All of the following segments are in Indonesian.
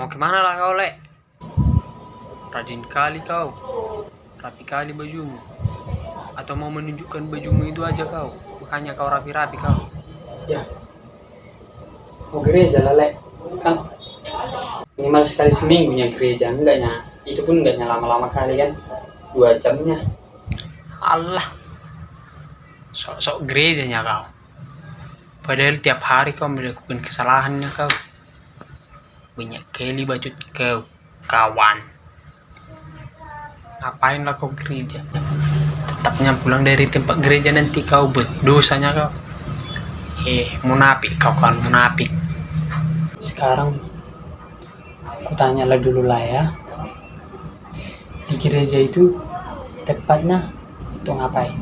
Mau ke mana lah kau, Le? Rajin kali kau. Rapi kali bajumu. Atau mau menunjukkan bajumu itu aja kau. Bukannya kau rapi-rapi kau. Ya. Mau gereja lah, Le. Kan minimal sekali seminggunya gereja. Enggaknya. Itu pun enggaknya lama-lama kali kan. Dua jamnya. Allah. Sok-sok gerejanya kau. Padahal tiap hari kau melakukan kesalahannya kau. Banyak kali bacut kau, kawan. Ngapain lah kau gereja? Tetapnya pulang dari tempat gereja nanti kau berdosanya kau. Eh, munafik kau kan, munafik. Sekarang aku tanya lah dulu lah ya. Di gereja itu tepatnya untuk ngapain?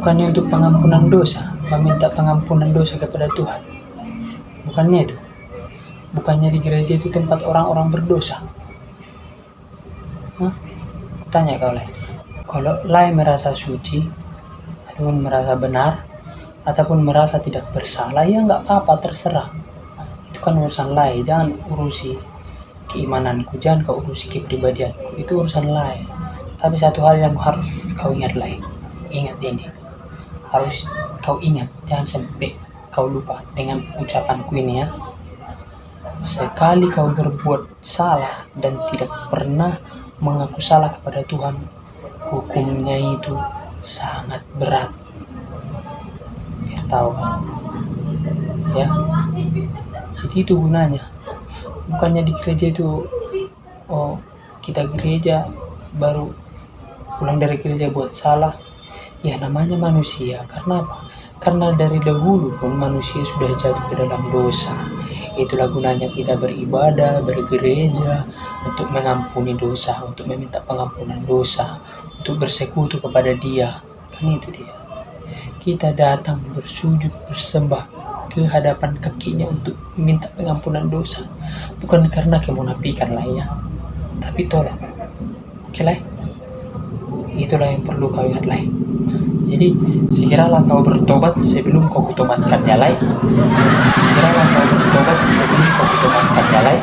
Bukannya untuk pengampunan dosa, meminta pengampunan dosa kepada Tuhan. Bukannya itu. Bukannya di gereja itu tempat orang-orang berdosa. Hah? Tanya kau Lai. Kalau Lai merasa suci, ataupun merasa benar, ataupun merasa tidak bersalah, ya nggak apa-apa, terserah. Itu kan urusan Lai, jangan urusi keimananku, jangan kau urusi kepribadianku, itu urusan Lai. Tapi satu hal yang harus kau ingat Lai, ingat ini. Harus kau ingat, jangan sampai kau lupa dengan ucapanku ini ya. Sekali kau berbuat salah dan tidak pernah mengaku salah kepada Tuhan, hukumnya itu sangat berat. Biar tahu? Ya. Jadi itu gunanya. Bukannya di gereja itu oh kita gereja baru pulang dari gereja buat salah. Ya namanya manusia. Karena apa? Karena dari dahulu pun manusia sudah jatuh ke dalam dosa. Itulah gunanya kita beribadah, bergereja, untuk mengampuni dosa, untuk meminta pengampunan dosa, untuk bersekutu kepada dia. Kan itu dia. Kita datang bersujud, bersembah ke hadapan kakinya untuk minta pengampunan dosa. Bukan karena kemunafikan lah ya. Tapi tolong. Oke lah. Itulah yang perlu kau ingat lah. Jadi segeralah kau bertobat sebelum kau kutobatkan ya lai. Segeralah kau bertobat sebelum kau kutobatkan ya lai.